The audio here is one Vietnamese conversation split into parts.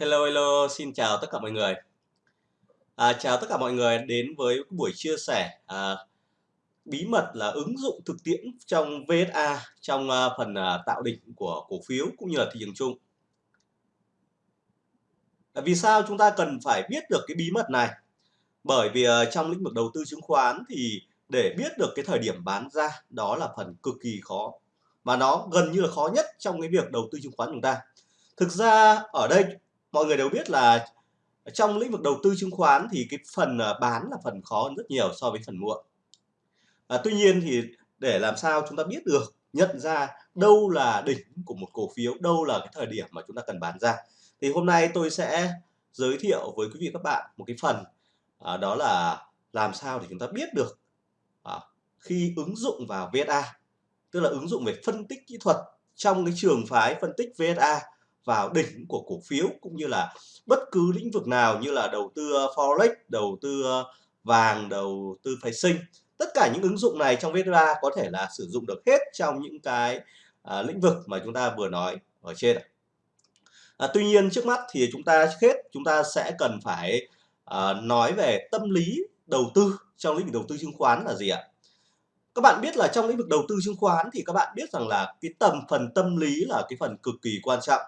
Hello, hello, xin chào tất cả mọi người. À, chào tất cả mọi người đến với buổi chia sẻ à, bí mật là ứng dụng thực tiễn trong VSA trong à, phần à, tạo đỉnh của cổ phiếu cũng như là thị trường chung. À, vì sao chúng ta cần phải biết được cái bí mật này? Bởi vì à, trong lĩnh vực đầu tư chứng khoán thì để biết được cái thời điểm bán ra đó là phần cực kỳ khó mà nó gần như là khó nhất trong cái việc đầu tư chứng khoán chúng ta. Thực ra ở đây mọi người đều biết là trong lĩnh vực đầu tư chứng khoán thì cái phần à, bán là phần khó hơn rất nhiều so với phần mua. À, tuy nhiên thì để làm sao chúng ta biết được nhận ra đâu là đỉnh của một cổ phiếu, đâu là cái thời điểm mà chúng ta cần bán ra. Thì hôm nay tôi sẽ giới thiệu với quý vị các bạn một cái phần à, đó là làm sao để chúng ta biết được à, khi ứng dụng vào VSA, tức là ứng dụng về phân tích kỹ thuật trong cái trường phái phân tích VSA vào đỉnh của cổ phiếu cũng như là bất cứ lĩnh vực nào như là đầu tư ờ, forex, đầu tư ờ, vàng, đầu tư phái sinh. Tất cả những ứng dụng này trong VSA có thể là sử dụng được hết trong những cái à, lĩnh vực mà chúng ta vừa nói ở trên. À, tuy nhiên trước mắt thì chúng ta trước hết chúng ta sẽ cần phải à, nói về tâm lý đầu tư trong lĩnh vực đầu tư chứng khoán là gì ạ? Các bạn biết là trong lĩnh vực đầu tư chứng khoán thì các bạn biết rằng là cái tầm phần tâm lý là cái phần cực kỳ quan trọng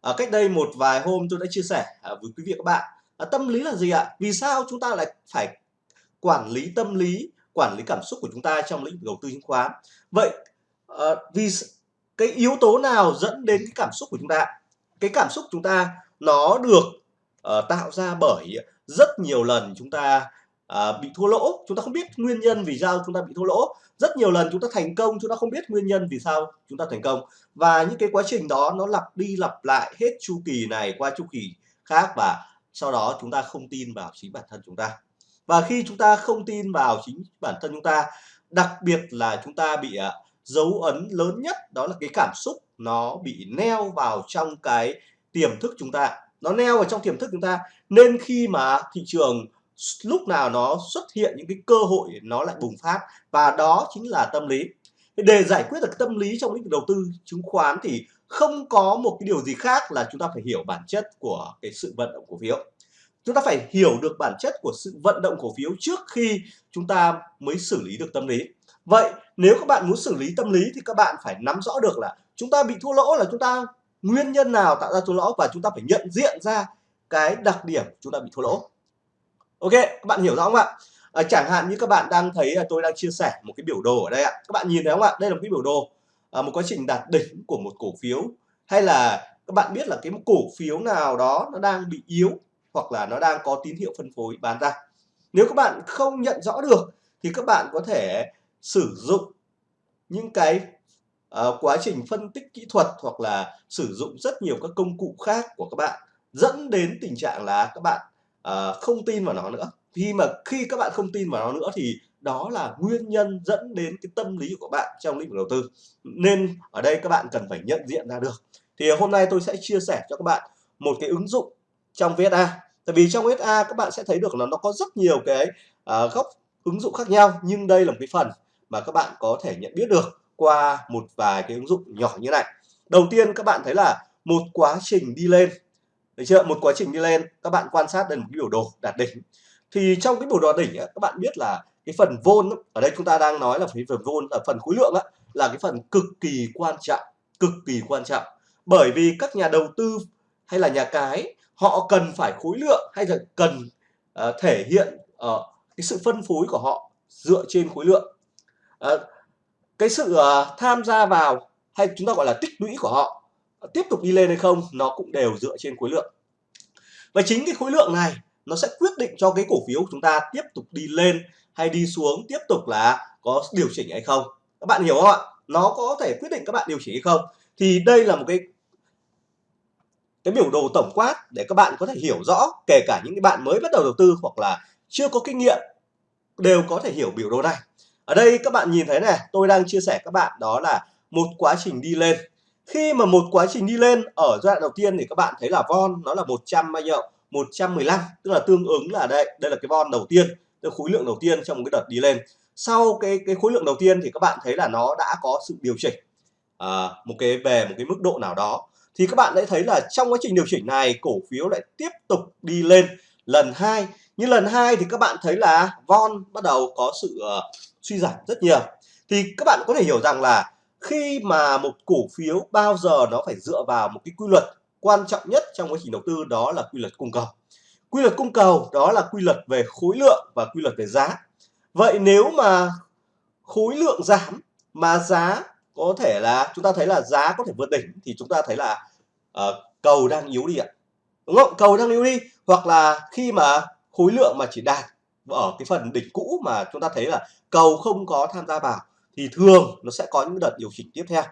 À, cách đây một vài hôm tôi đã chia sẻ à, với quý vị các bạn à, tâm lý là gì ạ? Vì sao chúng ta lại phải quản lý tâm lý, quản lý cảm xúc của chúng ta trong lĩnh vực đầu tư chứng khoán? Vậy à, vì cái yếu tố nào dẫn đến cái cảm xúc của chúng ta? Cái cảm xúc chúng ta nó được uh, tạo ra bởi rất nhiều lần chúng ta à, bị thua lỗ. Chúng ta không biết nguyên nhân vì sao chúng ta bị thua lỗ. Rất nhiều lần chúng ta thành công chúng ta không biết nguyên nhân vì sao chúng ta thành công. Và những cái quá trình đó nó lặp đi lặp lại hết chu kỳ này qua chu kỳ khác và sau đó chúng ta không tin vào chính bản thân chúng ta. Và khi chúng ta không tin vào chính bản thân chúng ta đặc biệt là chúng ta bị à, dấu ấn lớn nhất đó là cái cảm xúc nó bị neo vào trong cái tiềm thức chúng ta. Nó neo vào trong tiềm thức chúng ta. Nên khi mà thị trường lúc nào nó xuất hiện những cái cơ hội nó lại bùng phát, và đó chính là tâm lý. Để giải quyết được tâm lý trong lĩnh vực đầu tư chứng khoán thì không có một cái điều gì khác là chúng ta phải hiểu bản chất của cái sự vận động cổ phiếu. Chúng ta phải hiểu được bản chất của sự vận động cổ phiếu trước khi chúng ta mới xử lý được tâm lý. Vậy nếu các bạn muốn xử lý tâm lý thì các bạn phải nắm rõ được là chúng ta bị thua lỗ là chúng ta nguyên nhân nào tạo ra thua lỗ và chúng ta phải nhận diện ra cái đặc điểm chúng ta bị thua lỗ ok các bạn hiểu rõ không ạ? À, chẳng hạn như các bạn đang thấy là tôi đang chia sẻ một cái biểu đồ ở đây ạ. Các bạn nhìn thấy không ạ? Đây là một cái biểu đồ à, một quá trình đạt đỉnh của một cổ phiếu. Hay là các bạn biết là cái cổ phiếu nào đó nó đang bị yếu hoặc là nó đang có tín hiệu phân phối bán ra? Nếu các bạn không nhận rõ được thì các bạn có thể sử dụng những cái uh, quá trình phân tích kỹ thuật hoặc là sử dụng rất nhiều các công cụ khác của các bạn dẫn đến tình trạng là các bạn uh, không tin vào nó nữa. Khi mà khi các bạn không tin vào nó nữa thì đó là nguyên nhân dẫn đến cái tâm lý của bạn trong lĩnh vực đầu tư. Nên ở đây các bạn cần phải nhận diện ra được. Thì hôm nay tôi sẽ chia sẻ cho các bạn một cái ứng dụng trong VSA tại vì trong VSA các bạn sẽ thấy được là nó có rất nhiều cái uh, góc ứng dụng khác nhau nhưng đây là một cái phần mà các bạn có thể nhận biết được qua một vài cái ứng dụng nhỏ như này. Đầu tiên các bạn thấy là một quá trình đi lên được chưa? Một quá trình đi lên các bạn quan sát đây một cái biểu đồ đạt đỉnh. Thì trong cái biểu đồ đỉnh ấy, các bạn biết là cái phần vôn ở đây chúng ta đang nói là cái phần vôn là phần khối lượng ấy, là cái phần cực kỳ quan trọng cực kỳ quan trọng. Bởi vì các nhà đầu tư hay là nhà cái họ cần phải khối lượng hay là cần uh, thể hiện uh, cái sự phân phối của họ dựa trên khối lượng. Uh, cái sự uh, tham gia vào hay chúng ta gọi là tích lũy của họ tiếp tục đi lên hay không, nó cũng đều dựa trên khối lượng. Và chính cái khối lượng này, nó sẽ quyết định cho cái cổ phiếu của chúng ta tiếp tục đi lên hay đi xuống, tiếp tục là có điều chỉnh hay không. Các bạn hiểu không ạ? Nó có thể quyết định các bạn điều chỉnh hay không. Thì đây là một cái cái biểu đồ tổng quát để các bạn có thể hiểu rõ, kể cả những cái bạn mới bắt đầu đầu tư hoặc là chưa có kinh nghiệm, đều có thể hiểu biểu đồ này. Ở đây các bạn nhìn thấy này, tôi đang chia sẻ các bạn đó là một quá trình đi lên khi mà một quá trình đi lên ở giai đoạn đầu tiên thì các bạn thấy là von nó là 100 bao nhiêu? 115 tức là tương ứng là đây đây là cái von đầu tiên cái khối lượng đầu tiên trong một cái đợt đi lên. Sau cái cái khối lượng đầu tiên thì các bạn thấy là nó đã có sự điều chỉnh à, một cái về một cái mức độ nào đó. Thì các bạn sẽ thấy là trong quá trình điều chỉnh này cổ phiếu lại tiếp tục đi lên lần hai. Như lần hai thì các bạn thấy là von bắt đầu có sự uh, suy giảm rất nhiều. Thì các bạn có thể hiểu rằng là khi mà một cổ phiếu bao giờ nó phải dựa vào một cái quy luật quan trọng nhất trong quá trình đầu tư đó là quy luật cung cầu. Quy luật cung cầu đó là quy luật về khối lượng và quy luật về giá. Vậy nếu mà khối lượng giảm mà giá có thể là chúng ta thấy là giá có thể vượt đỉnh thì chúng ta thấy là uh, cầu đang yếu đi ạ. Đúng không? Cầu đang yếu đi hoặc là khi mà khối lượng mà chỉ đạt ở cái phần đỉnh cũ mà chúng ta thấy là cầu không có tham gia vào thì thường nó sẽ có những đợt điều chỉnh tiếp theo.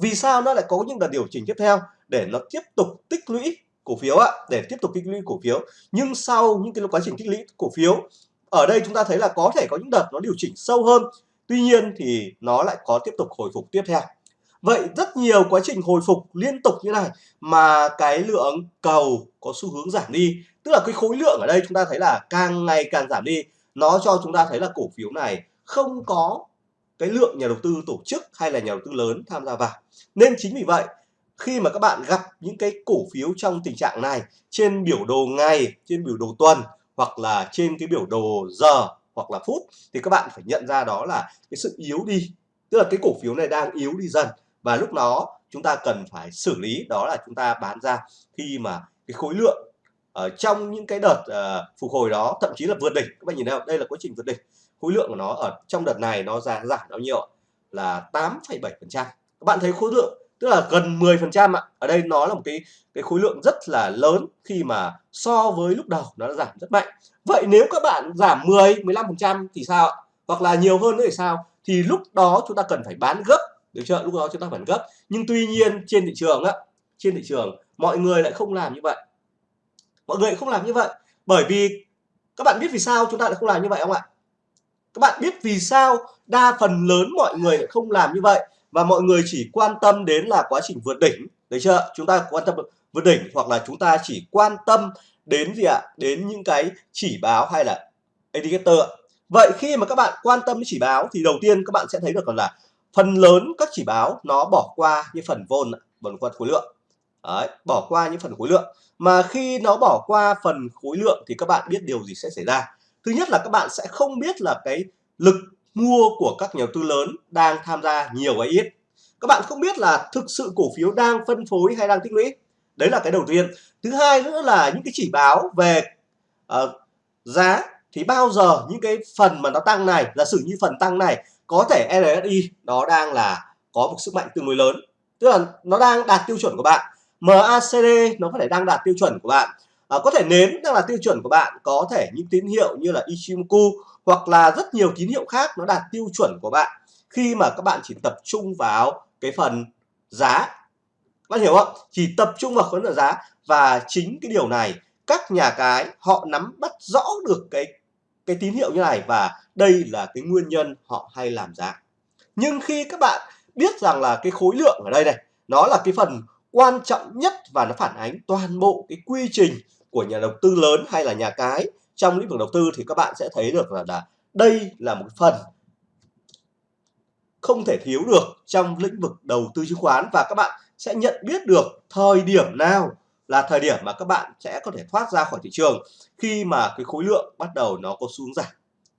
Vì sao nó lại có những đợt điều chỉnh tiếp theo? Để nó tiếp tục tích lũy cổ phiếu ạ, để tiếp tục tích lũy cổ phiếu. Nhưng sau những cái quá trình tích lũy cổ phiếu, ở đây chúng ta thấy là có thể có những đợt nó điều chỉnh sâu hơn. Tuy nhiên thì nó lại có tiếp tục hồi phục tiếp theo. Vậy rất nhiều quá trình hồi phục liên tục như này mà cái lượng cầu có xu hướng giảm đi. Tức là cái khối lượng ở đây chúng ta thấy là càng ngày càng giảm đi, nó cho chúng ta thấy là cổ phiếu này không có cái lượng nhà đầu tư tổ chức hay là nhà đầu tư lớn tham gia vào. Nên chính vì vậy khi mà các bạn gặp những cái cổ phiếu trong tình trạng này trên biểu đồ ngày trên biểu đồ tuần hoặc là trên cái biểu đồ giờ hoặc là phút thì các bạn phải nhận ra đó là cái sự yếu đi. Tức là cái cổ phiếu này đang yếu đi dần và lúc đó chúng ta cần phải xử lý đó là chúng ta bán ra khi mà cái khối lượng ở trong những cái đợt uh, phục hồi đó thậm chí là vượt đỉnh. Các bạn nhìn thấy đây là quá trình vượt đỉnh khối lượng của nó ở trong đợt này nó giảm giảm bao nhiêu là 8,7 phần trăm. Các bạn thấy khối lượng tức là gần 10 phần trăm ạ. Ở đây nó là một cái cái khối lượng rất là lớn khi mà so với lúc đầu nó đã giảm rất mạnh. Vậy nếu các bạn giảm 10 15 phần trăm thì sao ạ? Hoặc là nhiều hơn nữa thì sao? Thì lúc đó chúng ta cần phải bán gấp. Được chưa lúc đó chúng ta phải gấp. Nhưng tuy nhiên trên thị trường á trên thị trường mọi người lại không làm như vậy. Mọi người không làm như vậy. Bởi vì các bạn biết vì sao chúng ta lại không làm như vậy không ạ? Các bạn biết vì sao đa phần lớn mọi người lại không làm như vậy? Và mọi người chỉ quan tâm đến là quá trình vượt đỉnh. Được chưa? Chúng ta quan tâm vượt đỉnh hoặc là chúng ta chỉ quan tâm đến gì ạ? Đến những cái chỉ báo hay là indicator vậy khi mà các bạn quan tâm đến chỉ báo thì đầu tiên các bạn sẽ thấy được là phần lớn các chỉ báo nó bỏ qua như phần vôn phần qua khối lượng. Đấy, bỏ qua những phần khối lượng. Mà khi nó bỏ qua phần khối lượng thì các bạn biết điều gì sẽ xảy ra? Thứ nhất là các bạn sẽ không biết là cái lực mua của các nhà đầu tư lớn đang tham gia nhiều hay ít. Các bạn không biết là thực sự cổ phiếu đang phân phối hay đang tích lũy. Đấy là cái đầu tiên. Thứ hai nữa là những cái chỉ báo về uh, giá thì bao giờ những cái phần mà nó tăng này giả sử như phần tăng này có thể RSI nó đang là có một sức mạnh tương đối lớn. Tức là nó đang đạt tiêu chuẩn của bạn. MACD nó có thể đang đạt tiêu chuẩn của bạn à, có thể nến đang là tiêu chuẩn của bạn có thể những tín hiệu như là Ichimoku hoặc là rất nhiều tín hiệu khác nó đạt tiêu chuẩn của bạn khi mà các bạn chỉ tập trung vào cái phần giá. Các bạn hiểu không? Chỉ tập trung vào phần giá và chính cái điều này các nhà cái họ nắm bắt rõ được cái cái tín hiệu như này và đây là cái nguyên nhân họ hay làm giá. Nhưng khi các bạn biết rằng là cái khối lượng ở đây này nó là cái phần quan trọng nhất và nó phản ánh toàn bộ cái quy trình của nhà đầu tư lớn hay là nhà cái. Trong lĩnh vực đầu tư thì các bạn sẽ thấy được là, là đây là một phần không thể thiếu được trong lĩnh vực đầu tư chứng khoán và các bạn sẽ nhận biết được thời điểm nào là thời điểm mà các bạn sẽ có thể thoát ra khỏi thị trường khi mà cái khối lượng bắt đầu nó có xuống giảm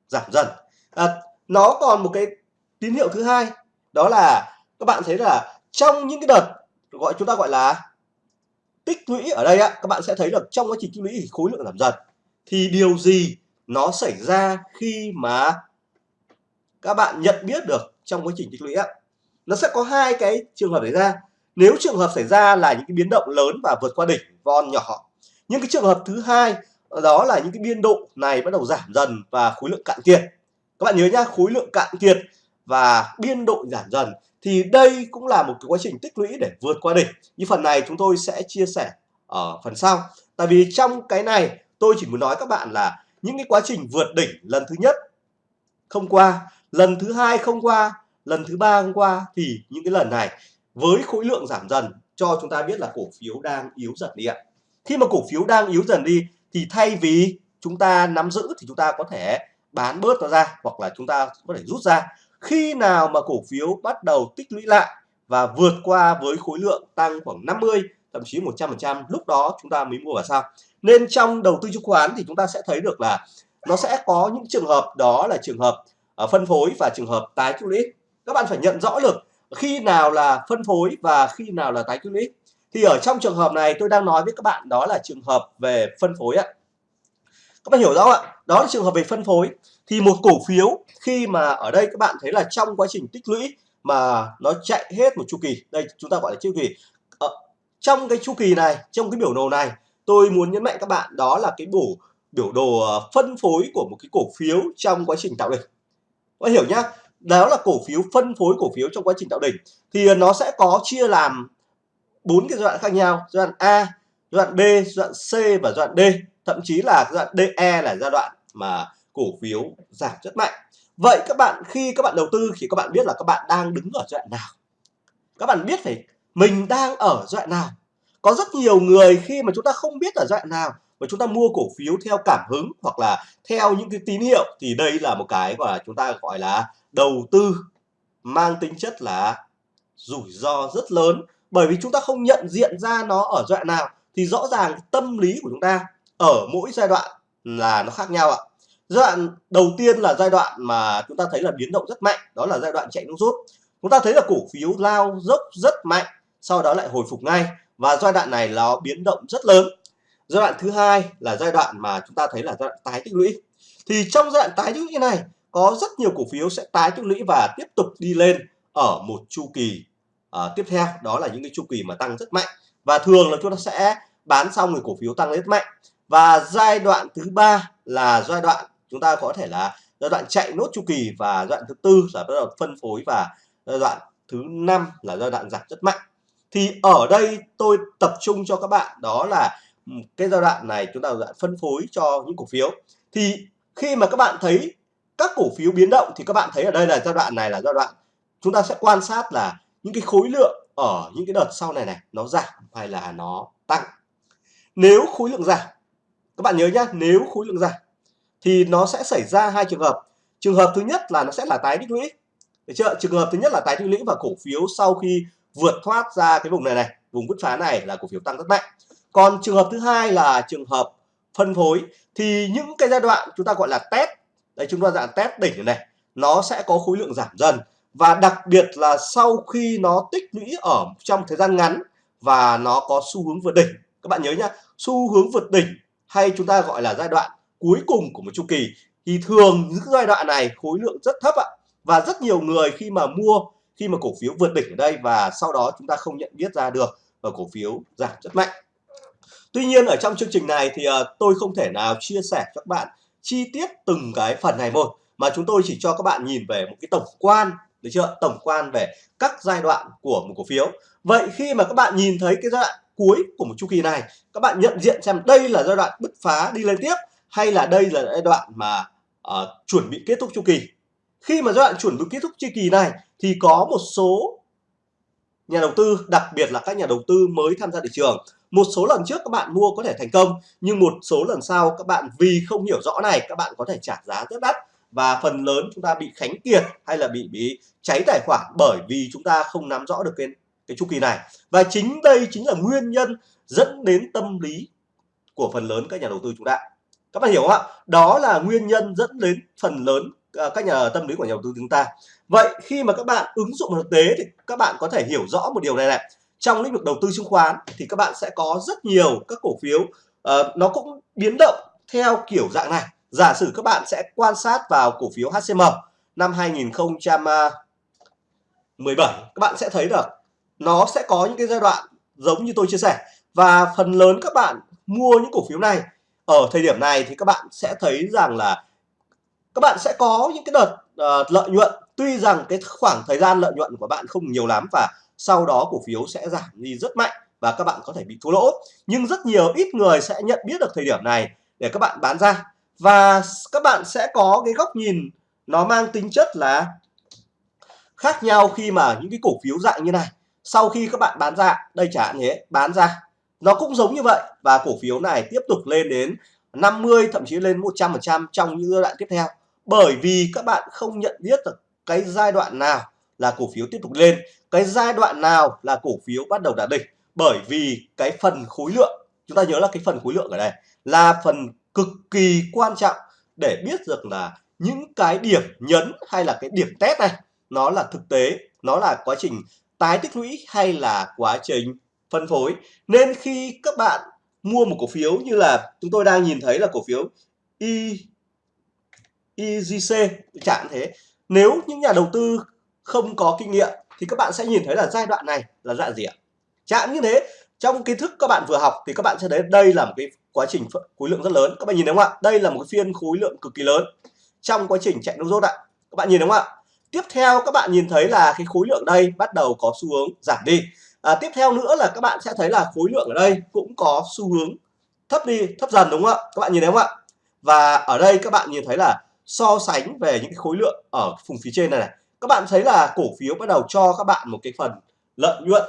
giảm dần. À, nó còn một cái tín hiệu thứ hai đó là các bạn thấy là trong những cái đợt gọi chúng ta gọi là tích lũy. Ở đây á, các bạn sẽ thấy được trong quá trình tích lũy thì khối lượng giảm dần. Thì điều gì nó xảy ra khi mà các bạn nhận biết được trong quá trình tích lũy á? Nó sẽ có hai cái trường hợp xảy ra. Nếu trường hợp xảy ra là những cái biến động lớn và vượt qua đỉnh, von nhỏ. Nhưng cái trường hợp thứ hai, đó là những cái biên độ này bắt đầu giảm dần và khối lượng cạn kiệt. Các bạn nhớ nhá, khối lượng cạn kiệt và biên độ giảm dần thì đây cũng là một cái quá trình tích lũy để vượt qua đỉnh. Như phần này chúng tôi sẽ chia sẻ ở phần sau. Tại vì trong cái này, tôi chỉ muốn nói các bạn là những cái quá trình vượt đỉnh lần thứ nhất không qua, lần thứ hai không qua, lần thứ ba không qua, thì những cái lần này với khối lượng giảm dần cho chúng ta biết là cổ phiếu đang yếu dần đi ạ. Khi mà cổ phiếu đang yếu dần đi thì thay vì chúng ta nắm giữ thì chúng ta có thể bán bớt nó ra hoặc là chúng ta có thể rút ra khi nào mà cổ phiếu bắt đầu tích lũy lại và vượt qua với khối lượng tăng khoảng 50 thậm chí 100% lúc đó chúng ta mới mua vào sao? Nên trong đầu tư chứng khoán thì chúng ta sẽ thấy được là nó sẽ có những trường hợp, đó là trường hợp à, phân phối và trường hợp tái tích lũy. Các bạn phải nhận rõ được khi nào là phân phối và khi nào là tái tích lũy. Thì ở trong trường hợp này tôi đang nói với các bạn đó là trường hợp về phân phối ạ. Các bạn hiểu rõ ạ? Đó là trường hợp về phân phối thì một cổ phiếu khi mà ở đây các bạn thấy là trong quá trình tích lũy mà nó chạy hết một chu kỳ, đây chúng ta gọi là chu kỳ. Ở trong cái chu kỳ này, trong cái biểu đồ này, tôi muốn nhấn mạnh các bạn đó là cái bổ, biểu đồ ờ, phân phối của một cái cổ phiếu trong quá trình tạo đỉnh. Có hiểu nhá, đó là cổ phiếu phân phối cổ phiếu trong quá trình tạo đỉnh. Thì ờ, nó sẽ có chia làm bốn cái giai đoạn khác nhau, giai đoạn A, giai đoạn B, giai đoạn C và giai đoạn D. Thậm chí là giai đoạn DE là giai đoạn mà cổ phiếu giảm rất mạnh. Vậy các bạn, khi các bạn đầu tư thì các bạn biết là các bạn đang đứng ở giai đoạn nào, các bạn biết phải mình đang ở giai đoạn nào. Có rất nhiều người khi mà chúng ta không biết ở giai đoạn nào và chúng ta mua cổ phiếu theo cảm hứng hoặc là theo những cái tín hiệu thì đây là một cái mà chúng ta gọi là đầu tư mang tính chất là rủi ro rất lớn. Bởi vì chúng ta không nhận diện ra nó ở giai đoạn nào thì rõ ràng tâm lý của chúng ta ở mỗi giai đoạn là nó khác nhau ạ giai đoạn đầu tiên là giai đoạn mà chúng ta thấy là biến động rất mạnh đó là giai đoạn chạy nước rút. Chúng ta thấy là cổ phiếu lao dốc rất mạnh sau đó lại hồi phục ngay và giai đoạn này nó biến động rất lớn. Giai đoạn thứ hai là giai đoạn mà chúng ta thấy là giai đoạn tái tích lũy. Thì trong giai đoạn tái tích lũy này có rất nhiều cổ phiếu sẽ tái tích lũy và tiếp tục đi lên ở một chu kỳ uh, tiếp theo. Đó là những cái chu kỳ mà tăng rất mạnh. Và thường là chúng ta sẽ bán xong thì cổ phiếu tăng rất mạnh. Và giai đoạn thứ ba là giai đoạn chúng ta có thể là giai đoạn chạy nốt chu kỳ và giai đoạn thứ tư là bắt đầu phân phối và giai đoạn thứ năm là giai đoạn giảm rất mạnh. Thì ở đây tôi tập trung cho các bạn, đó là cái giai đoạn này chúng ta giai đoạn phân phối cho những cổ phiếu. Thì khi mà các bạn thấy các cổ phiếu biến động thì các bạn thấy ở đây là giai đoạn này là giai đoạn chúng ta sẽ quan sát là những cái khối lượng ở những cái đợt sau này này nó giảm hay là nó tăng. Nếu khối lượng giảm, các bạn nhớ nhá, nếu khối lượng giảm thì nó sẽ xảy ra hai trường hợp. Trường hợp thứ nhất là nó sẽ là tái tích lũy. Được chưa? Trường hợp thứ nhất là tái tích lũy và cổ phiếu sau khi vượt thoát ra cái vùng này này, vùng bứt phá này là cổ phiếu tăng rất mạnh. Còn trường hợp thứ hai là trường hợp phân phối, thì những cái giai đoạn chúng ta gọi là test đây chúng ta dạng test đỉnh này, nó sẽ có khối lượng giảm dần. Và đặc biệt là sau khi nó tích lũy ở trong thời gian ngắn và nó có xu hướng vượt đỉnh. Các bạn nhớ nhá, xu hướng vượt đỉnh hay chúng ta gọi là giai đoạn cuối cùng của một chu kỳ thì thường những giai đoạn này khối lượng rất thấp ạ. Và rất nhiều người khi mà mua khi mà cổ phiếu vượt đỉnh ở đây và sau đó chúng ta không nhận biết ra được và cổ phiếu giảm rất mạnh. Tuy nhiên ở trong chương trình này thì uh, tôi không thể nào chia sẻ cho các bạn chi tiết từng cái phần này một mà chúng tôi chỉ cho các bạn nhìn về một cái tổng quan được chưa? Tổng quan về các giai đoạn của một cổ phiếu. Vậy khi mà các bạn nhìn thấy cái giai đoạn cuối của một chu kỳ này các bạn nhận diện xem đây là giai đoạn bứt phá đi lên tiếp hay là đây là giai đoạn mà uh, chuẩn bị kết thúc chu kỳ? Khi mà giai đoạn chuẩn bị kết thúc chu kỳ này thì có một số nhà đầu tư đặc biệt là các nhà đầu tư mới tham gia thị trường. Một số lần trước các bạn mua có thể thành công nhưng một số lần sau các bạn vì không hiểu rõ này các bạn có thể trả giá rất đắt. Và phần lớn chúng ta bị khánh kiệt hay là bị bị cháy tài khoản bởi vì chúng ta không nắm rõ được cái cái chu kỳ này. Và chính đây chính là nguyên nhân dẫn đến tâm lý của phần lớn các nhà đầu tư chúng ta các bạn hiểu không ạ? Đó là nguyên nhân dẫn đến phần lớn à, các nhà tâm lý của nhà đầu tư chúng ta. Vậy khi mà các bạn ứng dụng thực tế thì các bạn có thể hiểu rõ một điều này này. Trong lĩnh vực đầu tư chứng khoán thì các bạn sẽ có rất nhiều các cổ phiếu uh, nó cũng biến động theo kiểu dạng này. Giả sử các bạn sẽ quan sát vào cổ phiếu HCM năm 2017 các bạn sẽ thấy được nó sẽ có những cái giai đoạn giống như tôi chia sẻ. Và phần lớn các bạn mua những cổ phiếu này ở thời điểm này thì các bạn sẽ thấy rằng là các bạn sẽ có những cái đợt uh, lợi nhuận. Tuy rằng cái khoảng thời gian lợi nhuận của bạn không nhiều lắm và sau đó cổ phiếu sẽ giảm đi rất mạnh và các bạn có thể bị thua lỗ. Nhưng rất nhiều ít người sẽ nhận biết được thời điểm này để các bạn bán ra. Và các bạn sẽ có cái góc nhìn nó mang tính chất là khác nhau khi mà những cái cổ phiếu dạng như này. Sau khi các bạn bán ra đây chẳng hạn thế bán ra nó cũng giống như vậy. Và cổ phiếu này tiếp tục lên đến 50 thậm chí lên 100% trong những giai đoạn tiếp theo. Bởi vì các bạn không nhận biết được cái giai đoạn nào là cổ phiếu tiếp tục lên, cái giai đoạn nào là cổ phiếu bắt đầu đạt đỉnh. Bởi vì cái phần khối lượng, chúng ta nhớ là cái phần khối lượng ở đây, là phần cực kỳ quan trọng để biết được là những cái điểm nhấn hay là cái điểm test này, nó là thực tế, nó là quá trình tái tích lũy hay là quá trình phân phối. Nên khi các bạn mua một cổ phiếu như là chúng tôi đang nhìn thấy là cổ phiếu I, IGC chẳng thế. Nếu những nhà đầu tư không có kinh nghiệm thì các bạn sẽ nhìn thấy là giai đoạn này là dạng gì ạ? Chạm như thế. Trong kiến thức các bạn vừa học thì các bạn sẽ thấy đây là một cái quá trình khối lượng rất lớn. Các bạn nhìn thấy không ạ? Đây là một cái phiên khối lượng cực kỳ lớn trong quá trình chạy nông rốt ạ. Các bạn nhìn thấy không ạ? Tiếp theo các bạn nhìn thấy là cái khối lượng đây bắt đầu có xu hướng giảm đi à, tiếp theo nữa là các bạn sẽ thấy là khối lượng ở đây cũng có xu hướng thấp đi thấp dần đúng không ạ? Các bạn nhìn thấy không ạ? Và ở đây các bạn nhìn thấy là so sánh về những cái khối lượng ở vùng phía trên này này các bạn thấy là cổ phiếu bắt đầu cho các bạn một cái phần lợi nhuận.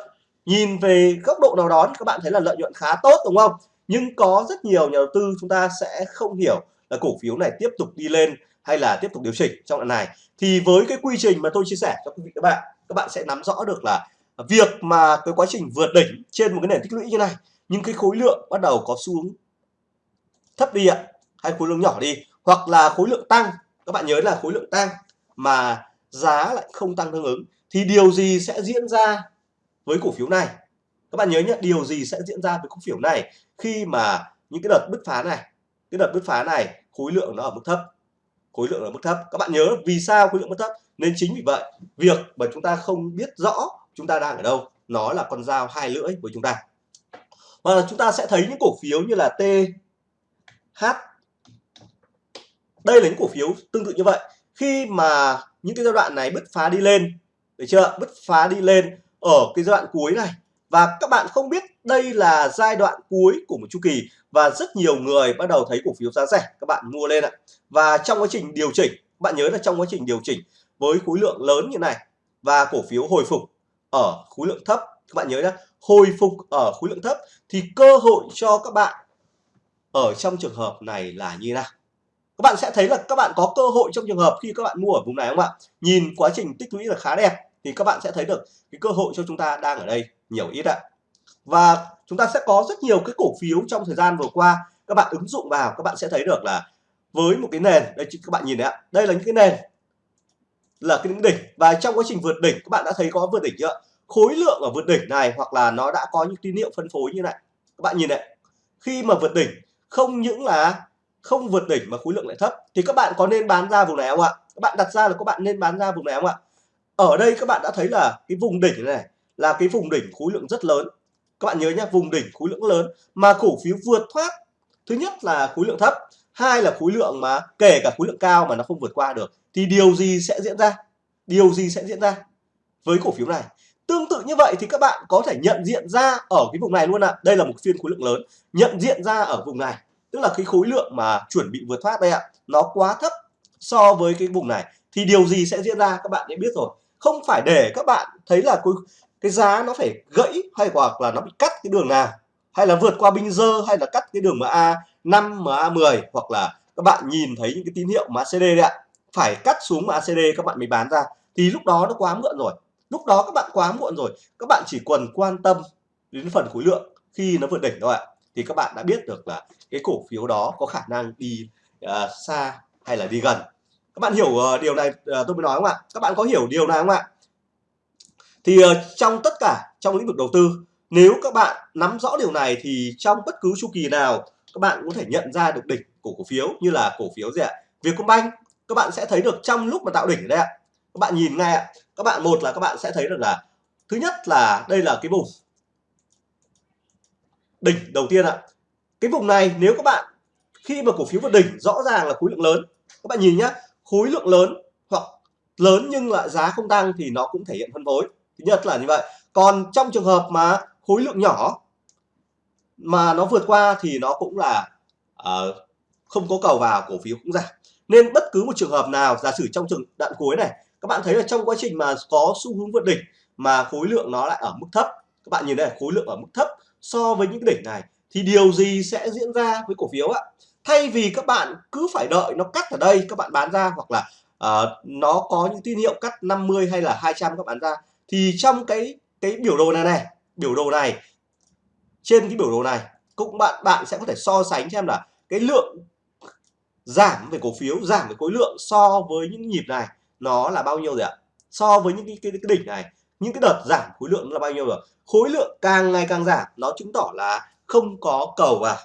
Nhìn về góc độ nào đó thì các bạn thấy là lợi nhuận khá tốt đúng không? Nhưng có rất nhiều nhà đầu tư chúng ta sẽ không hiểu là cổ phiếu này tiếp tục đi lên hay là tiếp tục điều chỉnh trong đoạn này. Thì với cái quy trình mà tôi chia sẻ cho quý vị các bạn các bạn sẽ nắm rõ được là việc mà cái quá trình vượt đỉnh trên một cái nền tích lũy như này nhưng cái khối lượng bắt đầu có xu hướng thấp đi ạ, hay khối lượng nhỏ đi, hoặc là khối lượng tăng. Các bạn nhớ là khối lượng tăng mà giá lại không tăng tương ứng, thì điều gì sẽ diễn ra với cổ phiếu này? Các bạn nhớ nhé điều gì sẽ diễn ra với cổ phiếu này khi mà những cái đợt bứt phá này, cái đợt bứt phá này khối lượng nó ở mức thấp? Khối lượng ở mức thấp. Các bạn nhớ vì sao khối lượng mức thấp? Nên chính vì vậy, việc mà chúng ta không biết rõ chúng ta đang ở đâu? Nó là con dao hai lưỡi của chúng ta. Và chúng ta sẽ thấy những cổ phiếu như là TH đây là những cổ phiếu tương tự như vậy. Khi mà những cái giai đoạn này bứt phá đi lên, được chưa? Bứt phá đi lên ở cái giai đoạn cuối này. Và các bạn không biết đây là giai đoạn cuối của một chu kỳ và rất nhiều người bắt đầu thấy cổ phiếu giá rẻ, các bạn mua lên ạ. Và trong quá trình điều chỉnh bạn nhớ là trong quá trình điều chỉnh với khối lượng lớn như này và cổ phiếu hồi phục ở khối lượng thấp. Các bạn nhớ nhé hồi phục ở khối lượng thấp thì cơ hội cho các bạn ở trong trường hợp này là như nào? Các bạn sẽ thấy là các bạn có cơ hội trong trường hợp khi các bạn mua ở vùng này không ạ? Nhìn quá trình tích lũy là khá đẹp thì các bạn sẽ thấy được cái cơ hội cho chúng ta đang ở đây nhiều ít ạ. Và chúng ta sẽ có rất nhiều cái cổ phiếu trong thời gian vừa qua. Các bạn ứng dụng vào, các bạn sẽ thấy được là với một cái nền, đây các bạn nhìn đấy ạ. Đây là những cái nền là cái đỉnh. Và trong quá trình vượt đỉnh, các bạn đã thấy có vượt đỉnh chưa? Khối lượng ở vượt đỉnh này hoặc là nó đã có những tín hiệu phân phối như này. Các bạn nhìn này. Khi mà vượt đỉnh, không những là không vượt đỉnh mà khối lượng lại thấp. Thì các bạn có nên bán ra vùng này không ạ? Các bạn đặt ra là các bạn nên bán ra vùng này không ạ? Ở đây các bạn đã thấy là cái vùng đỉnh này là cái vùng đỉnh khối lượng rất lớn. Các bạn nhớ nhé vùng đỉnh khối lượng lớn mà cổ phiếu vượt thoát. Thứ nhất là khối lượng thấp, hai là khối lượng mà kể cả khối lượng cao mà nó không vượt qua được thì điều gì sẽ diễn ra? Điều gì sẽ diễn ra với cổ phiếu này? Tương tự như vậy thì các bạn có thể nhận diện ra ở cái vùng này luôn ạ. À. đây là một phiên khối lượng lớn. Nhận diện ra ở vùng này tức là cái khối lượng mà chuẩn bị vượt thoát đây ạ à, nó quá thấp so với cái vùng này. Thì điều gì sẽ diễn ra các bạn đã biết rồi. Không phải để các bạn thấy là cái, cái giá nó phải gãy hay hoặc là nó bị cắt cái đường nào hay là vượt qua binh dơ hay là cắt cái đường MA 5 MA 10 hoặc là các bạn nhìn thấy những cái tín hiệu MACD đấy ạ phải cắt xuống mà ACD các bạn mới bán ra. Thì lúc đó nó quá muộn rồi. Lúc đó các bạn quá muộn rồi. Các bạn chỉ cần quan tâm đến phần khối lượng khi nó vượt đỉnh thôi ạ. Thì các bạn đã biết được là cái cổ phiếu đó có khả năng đi uh, xa hay là đi gần. Các bạn hiểu uh, điều này uh, tôi mới nói không ạ? Các bạn có hiểu điều này không ạ? Thì uh, trong tất cả trong lĩnh vực đầu tư nếu các bạn nắm rõ điều này thì trong bất cứ chu kỳ nào các bạn có thể nhận ra được đỉnh của cổ phiếu như là cổ phiếu gì ạ? Vietcombank các bạn sẽ thấy được trong lúc mà tạo đỉnh đây ạ. Các bạn nhìn ngay ạ. Các bạn một là các bạn sẽ thấy được là thứ nhất là đây là cái vùng đỉnh đầu tiên ạ. Cái vùng này nếu các bạn khi mà cổ phiếu vượt đỉnh rõ ràng là khối lượng lớn. Các bạn nhìn nhá khối lượng lớn hoặc lớn nhưng lại giá không tăng thì nó cũng thể hiện phân phối. Thứ nhất là như vậy. Còn trong trường hợp mà khối lượng nhỏ mà nó vượt qua thì nó cũng là uh, không có cầu vào cổ phiếu cũng giảm nên bất cứ một trường hợp nào giả sử trong trường đoạn cuối này các bạn thấy là trong quá trình mà có xu hướng vượt đỉnh mà khối lượng nó lại ở mức thấp các bạn nhìn đây khối lượng ở mức thấp so với những cái đỉnh này thì điều gì sẽ diễn ra với cổ phiếu ạ? Thay vì các bạn cứ phải đợi nó cắt ở đây các bạn bán ra hoặc là uh, nó có những tín hiệu cắt 50 hay là 200 các bạn ra thì trong cái cái biểu đồ này này biểu đồ này trên cái biểu đồ này cũng bạn bạn sẽ có thể so sánh xem là cái lượng giảm về cổ phiếu giảm về khối lượng so với những nhịp này nó là bao nhiêu rồi ạ? So với những cái, cái, cái đỉnh này những cái đợt giảm khối lượng là bao nhiêu rồi? Khối lượng càng ngày càng giảm nó chứng tỏ là không có cầu vào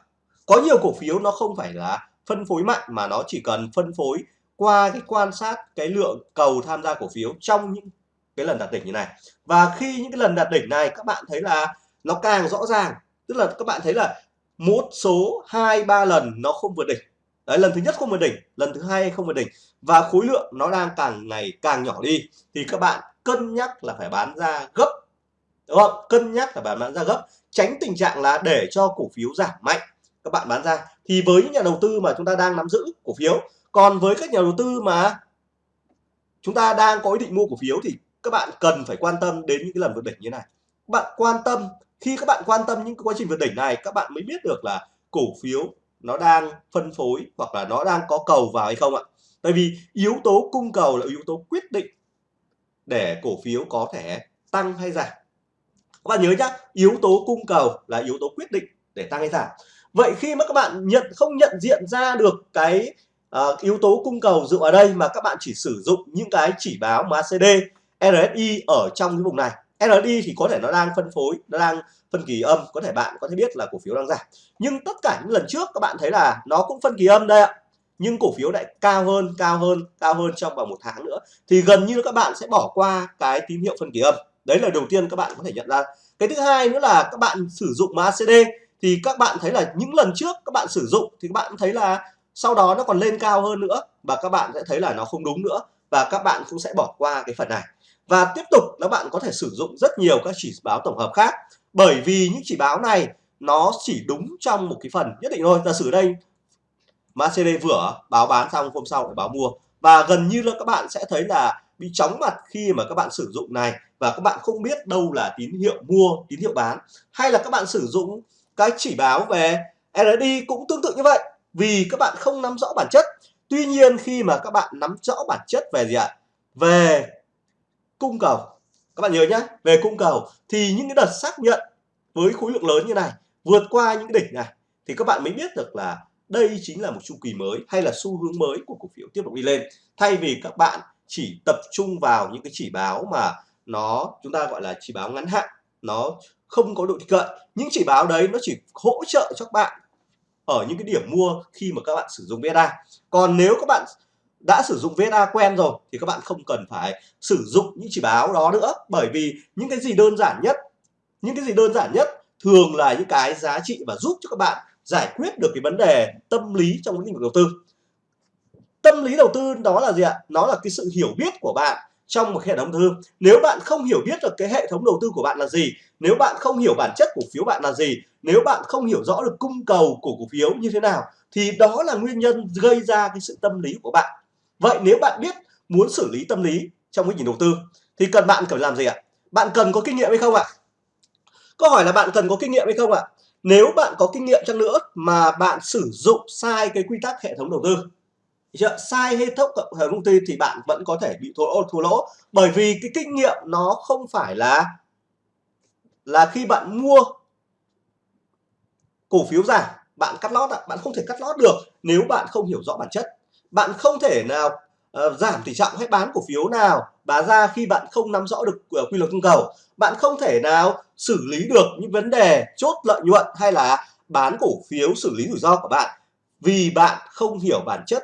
có nhiều cổ phiếu nó không phải là phân phối mạnh mà nó chỉ cần phân phối qua cái quan sát cái lượng cầu tham gia cổ phiếu trong những cái lần đạt đỉnh như này. Và khi những cái lần đạt đỉnh này các bạn thấy là nó càng rõ ràng tức là các bạn thấy là một số hai ba lần nó không vượt đỉnh đấy, lần thứ nhất không vượt đỉnh, lần thứ hai không vượt đỉnh. Và khối lượng nó đang càng ngày càng nhỏ đi. Thì các bạn cân nhắc là phải bán ra gấp. Đúng không? Cân nhắc là bán ra gấp. Tránh tình trạng là để cho cổ phiếu giảm mạnh. Các bạn bán ra. Thì với những nhà đầu tư mà chúng ta đang nắm giữ cổ phiếu, còn với các nhà đầu tư mà chúng ta đang có ý định mua cổ phiếu thì các bạn cần phải quan tâm đến những cái lần vượt đỉnh như này. Các bạn quan tâm, khi các bạn quan tâm những quá trình vượt đỉnh này, các bạn mới biết được là cổ phiếu nó đang phân phối hoặc là nó đang có cầu vào hay không ạ? Tại vì yếu tố cung cầu là yếu tố quyết định để cổ phiếu có thể tăng hay giảm. Các bạn nhớ nhá yếu tố cung cầu là yếu tố quyết định để tăng hay giảm. Vậy khi mà các bạn nhận không nhận diện ra được cái uh, yếu tố cung cầu dựa ở đây mà các bạn chỉ sử dụng những cái chỉ báo MACD RSI ở trong cái vùng này. RSI thì có thể nó đang phân phối nó đang phân kỳ âm, có thể bạn có thể biết là cổ phiếu đang giảm. Nhưng tất cả những lần trước các bạn thấy là nó cũng phân kỳ âm đây ạ. Nhưng cổ phiếu lại cao hơn cao hơn cao hơn trong vòng một tháng nữa. Thì gần như các bạn sẽ bỏ qua cái tín hiệu phân kỳ âm. Đấy là đầu tiên các bạn có thể nhận ra. Cái thứ hai nữa là các bạn sử dụng MACD thì các bạn thấy là những lần trước các bạn sử dụng thì các bạn thấy là sau đó nó còn lên cao hơn nữa và các bạn sẽ thấy là nó không đúng nữa và các bạn cũng sẽ bỏ qua cái phần này. Và tiếp tục các bạn có thể sử dụng rất nhiều các chỉ báo tổng hợp khác bởi vì những chỉ báo này, nó chỉ đúng trong một cái phần nhất định thôi. Giả sử đây MACD vừa báo bán xong, hôm sau lại báo mua. Và gần như là các bạn sẽ thấy là bị chóng mặt khi mà các bạn sử dụng này và các bạn không biết đâu là tín hiệu mua, tín hiệu bán. Hay là các bạn sử dụng cái chỉ báo về RSI cũng tương tự như vậy, vì các bạn không nắm rõ bản chất. Tuy nhiên khi mà các bạn nắm rõ bản chất về gì ạ? Về cung cầu các bạn nhớ nhé về cung cầu thì những cái đợt xác nhận với khối lượng lớn như này, vượt qua những đỉnh này, thì các bạn mới biết được là đây chính là một chu kỳ mới hay là xu hướng mới của cổ phiếu tiếp tục đi lên. Thay vì các bạn chỉ tập trung vào những cái chỉ báo mà nó, chúng ta gọi là chỉ báo ngắn hạn, nó không có độ tin cậy những chỉ báo đấy nó chỉ hỗ trợ cho các bạn ở những cái điểm mua khi mà các bạn sử dụng beta. Còn nếu các bạn đã sử dụng VSA quen rồi thì các bạn không cần phải sử dụng những chỉ báo đó nữa. Bởi vì những cái gì đơn giản nhất, những cái gì đơn giản nhất thường là những cái giá trị và giúp cho các bạn giải quyết được cái vấn đề tâm lý trong lĩnh vực đầu tư. Tâm lý đầu tư đó là gì ạ? Nó là cái sự hiểu biết của bạn trong một hệ thống đầu tư nếu bạn không hiểu biết được cái hệ thống đầu tư của bạn là gì, nếu bạn không hiểu bản chất cổ phiếu bạn là gì, nếu bạn không hiểu rõ được cung cầu của cổ phiếu như thế nào, thì đó là nguyên nhân gây ra cái sự tâm lý của bạn vậy nếu bạn biết muốn xử lý tâm lý trong cái nhìn đầu tư, thì cần bạn cần làm gì ạ? Bạn cần có kinh nghiệm hay không ạ? Câu hỏi là bạn cần có kinh nghiệm hay không ạ? Nếu bạn có kinh nghiệm chăng nữa mà bạn sử dụng sai cái quy tắc hệ thống đầu tư chưa? sai hệ thống hệ thống ty thì bạn vẫn có thể bị thua lỗ thua lỗ. Bởi vì cái kinh nghiệm nó không phải là là khi bạn mua cổ phiếu giảm bạn cắt lót bạn không thể cắt lót được nếu bạn không hiểu rõ bản chất bạn không thể nào uh, giảm tỷ trọng hay bán cổ phiếu nào bán ra khi bạn không nắm rõ được uh, quy luật cung cầu. Bạn không thể nào xử lý được những vấn đề chốt lợi nhuận hay là bán cổ phiếu xử lý rủi ro của bạn vì bạn không hiểu bản chất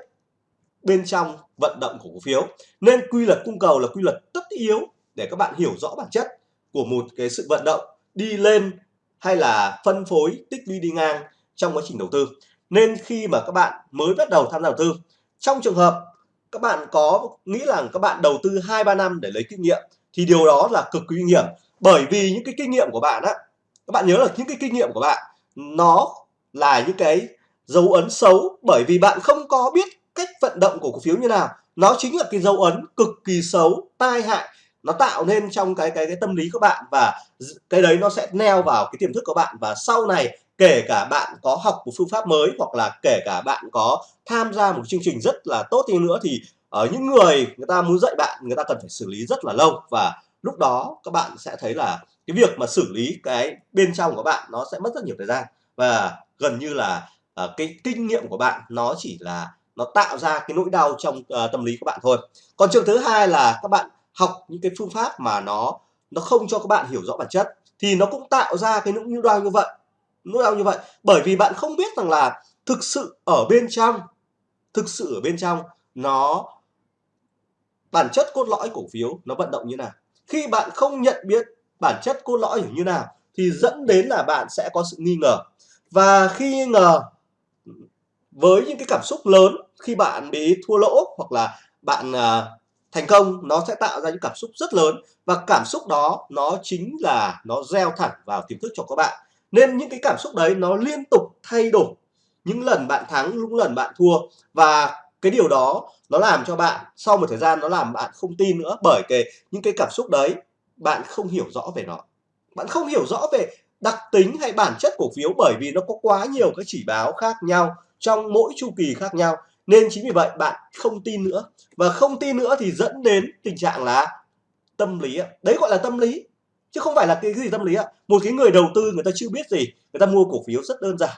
bên trong vận động của cổ phiếu. Nên quy luật cung cầu là quy luật tất yếu để các bạn hiểu rõ bản chất của một cái sự vận động đi lên hay là phân phối tích lũy đi ngang trong quá trình đầu tư. Nên khi mà các bạn mới bắt đầu tham gia đầu tư trong trường hợp các bạn có nghĩ rằng các bạn đầu tư hai, ba năm để lấy kinh nghiệm, thì điều đó là cực kỳ nguy hiểm. Bởi vì những cái kinh nghiệm của bạn á, các bạn nhớ là những cái kinh nghiệm của bạn, nó là những cái dấu ấn xấu. Bởi vì bạn không có biết cách vận động của cổ phiếu như nào. Nó chính là cái dấu ấn cực kỳ xấu, tai hại. Nó tạo nên trong cái cái cái tâm lý của bạn và cái đấy nó sẽ neo vào cái tiềm thức của bạn. Và sau này kể cả bạn có học một phương pháp mới hoặc là kể cả bạn có tham gia một chương trình rất là tốt đi nữa thì ở những người người ta muốn dạy bạn người ta cần phải xử lý rất là lâu. Và lúc đó các bạn sẽ thấy là cái việc mà xử lý cái bên trong của bạn nó sẽ mất rất nhiều thời gian. Và gần như là uh, cái kinh nghiệm của bạn nó chỉ là nó tạo ra cái nỗi đau trong uh, tâm lý của bạn thôi. Còn trường thứ hai là các bạn học những cái phương pháp mà nó nó không cho các bạn hiểu rõ bản chất thì nó cũng tạo ra cái nỗi đau như vậy nỗi đau như vậy. Bởi vì bạn không biết rằng là thực sự ở bên trong thực sự ở bên trong nó bản chất cốt lõi cổ phiếu nó vận động như nào. Khi bạn không nhận biết bản chất cốt lõi như nào thì dẫn đến là bạn sẽ có sự nghi ngờ. Và khi nghi ngờ với những cái cảm xúc lớn khi bạn bị thua lỗ hoặc là bạn uh, thành công nó sẽ tạo ra những cảm xúc rất lớn. Và cảm xúc đó nó chính là nó gieo thẳng vào tiềm thức cho các bạn nên những cái cảm xúc đấy nó liên tục thay đổi. Những lần bạn thắng, những lần bạn thua. Và cái điều đó nó làm cho bạn, sau một thời gian nó làm bạn không tin nữa. Bởi cái, những cái cảm xúc đấy, bạn không hiểu rõ về nó. Bạn không hiểu rõ về đặc tính hay bản chất cổ phiếu bởi vì nó có quá nhiều các chỉ báo khác nhau, trong mỗi chu kỳ khác nhau. Nên chính vì vậy bạn không tin nữa. Và không tin nữa thì dẫn đến tình trạng là tâm lý đấy gọi là tâm lý chứ không phải là cái, gì tâm lý ạ. Một cái người đầu tư người ta chưa biết gì người ta mua cổ phiếu rất đơn giản.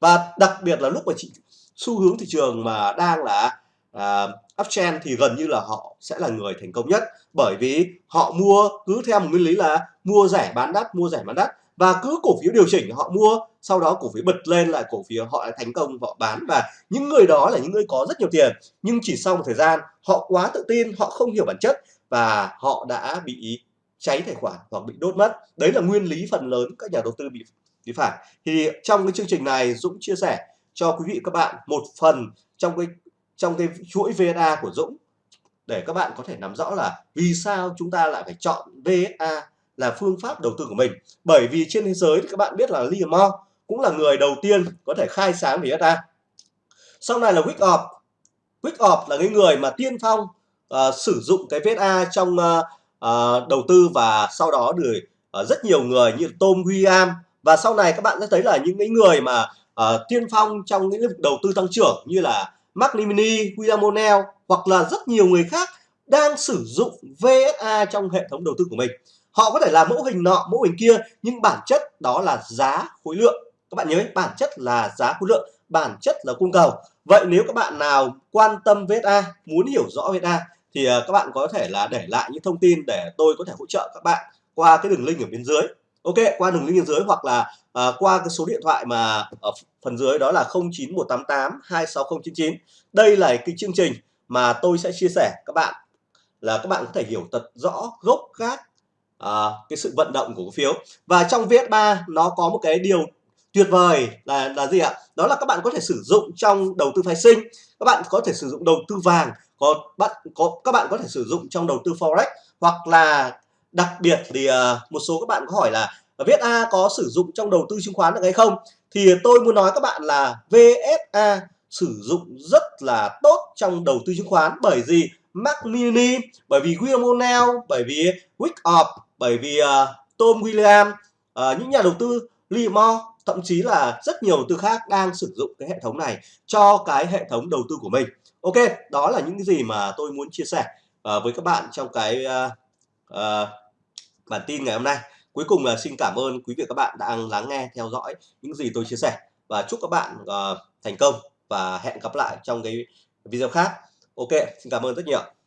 Và đặc biệt là lúc mà chị xu hướng thị trường mà đang là uh, uptrend thì gần như là họ sẽ là người thành công nhất. Bởi vì họ mua cứ theo một nguyên lý là mua rẻ bán đắt mua rẻ bán đắt. Và cứ cổ phiếu điều chỉnh họ mua sau đó cổ phiếu bật lên lại cổ phiếu họ lại thành công họ bán. Và những người đó là những người có rất nhiều tiền nhưng chỉ sau một thời gian họ quá tự tin họ không hiểu bản chất và họ đã bị cháy tài khoản hoặc bị đốt mất. Đấy là nguyên lý phần lớn các nhà đầu tư bị bị phải thì trong cái chương trình này Dũng chia sẻ cho quý vị các bạn một phần trong cái trong cái chuỗi VSA của Dũng. Để các bạn có thể nắm rõ là vì sao chúng ta lại phải chọn VSA là phương pháp đầu tư của mình. Bởi vì trên thế giới thì các bạn biết là Liam Moore cũng là người đầu tiên có thể khai sáng về VSA sau này là Wyckoff Wyckoff là cái người mà tiên phong uh, sử dụng cái VSA trong uh, uh, đầu tư và sau đó được uh, ờ, rất nhiều người như Tom William và sau này các bạn sẽ thấy là những cái người mà uh, tiên phong trong những lĩnh vực đầu tư tăng trưởng như là Mark Limini, William O'Neill hoặc là rất nhiều người khác đang sử dụng VSA trong hệ thống đầu tư của mình. Họ có thể là mẫu hình nọ, mẫu hình kia nhưng bản chất đó là giá khối lượng. Các bạn nhớ bản chất là giá khối lượng, bản chất là cung cầu. Vậy nếu các bạn nào quan tâm VSA, muốn hiểu rõ VSA thì ờ, các bạn có thể là để lại những thông tin để tôi có thể hỗ trợ các bạn qua cái đường link ở bên dưới. Ok, qua đường link bên dưới hoặc là uh, qua cái số điện thoại mà ở phần dưới đó là 09188 26099. Đây là cái chương trình mà tôi sẽ chia sẻ các bạn là các bạn có thể hiểu thật rõ gốc gác uh, cái sự vận động của cổ phiếu và trong VS3 nó có một cái điều tuyệt vời. Là là gì ạ? Đó là các bạn có thể sử dụng trong đầu tư phái sinh. Các bạn có thể sử dụng đầu tư vàng có bạn có các bạn có thể sử dụng trong đầu tư forex. Hoặc là đặc biệt thì uh, một số các bạn có hỏi là ờ, viết A có sử dụng trong đầu tư chứng khoán được hay không? Thì tôi muốn nói các bạn là VSA sử dụng rất là tốt trong đầu tư chứng khoán. Bởi vì Mac Mini bởi vì William O'Neill bởi vì Wyckoff bởi vì uh, Tom William uh, những nhà đầu tư Limor thậm chí là rất nhiều đầu tư khác đang sử dụng cái hệ thống này cho cái hệ thống đầu tư của mình. Ok đó là những cái gì mà tôi muốn chia sẻ uh, với các bạn trong cái uh, uh, bản tin ngày hôm nay. Cuối cùng là xin cảm ơn quý vị các bạn đang lắng nghe theo dõi những gì tôi chia sẻ. Và chúc các bạn uh, thành công và hẹn gặp lại trong cái video khác. Ok xin cảm ơn rất nhiều.